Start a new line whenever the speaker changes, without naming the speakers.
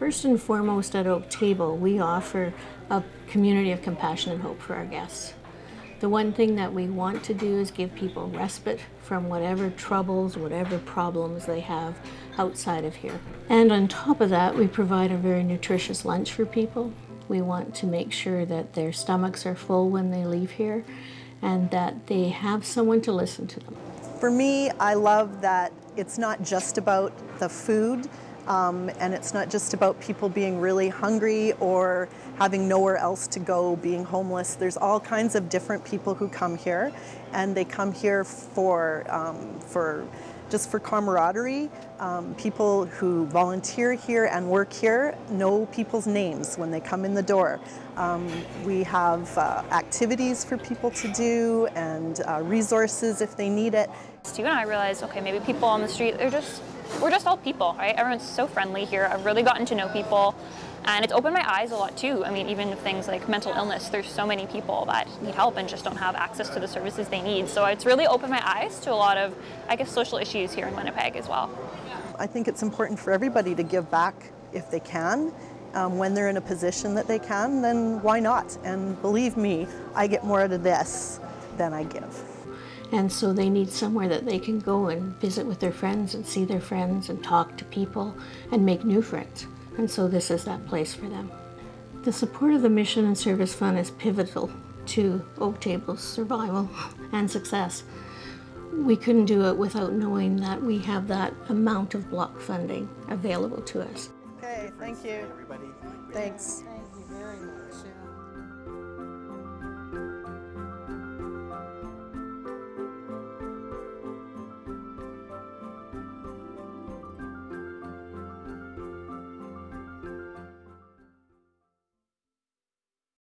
First and foremost at Oak Table, we offer a community of compassion and hope for our guests. The one thing that we want to do is give people respite from whatever troubles, whatever problems they have outside of here. And on top of that, we provide a very nutritious lunch for people. We want to make sure that their stomachs are full when they leave here and that they have someone to listen to them.
For me, I love that it's not just about the food, um, and it's not just about people being really hungry or having nowhere else to go, being homeless. There's all kinds of different people who come here, and they come here for, um, for just for camaraderie. Um, people who volunteer here and work here know people's names when they come in the door. Um, we have uh, activities for people to do and uh, resources if they need it.
Stu and I realized, okay, maybe people on the street, they're just we're just all people, right? Everyone's so friendly here. I've really gotten to know people and it's opened my eyes a lot too. I mean, even things like mental illness, there's so many people that need help and just don't have access to the services they need. So it's really opened my eyes to a lot of, I guess, social issues here in Winnipeg as well.
I think it's important for everybody to give back if they can. Um, when they're in a position that they can, then why not? And believe me, I get more out of this than I give.
And so they need somewhere that they can go and visit with their friends and see their friends and talk to people and make new friends. And so this is that place for them. The support of the Mission and Service Fund is pivotal to Oak Table's survival and success. We couldn't do it without knowing that we have that amount of block funding available to us.
Okay, thank you.
Everybody.
Thanks.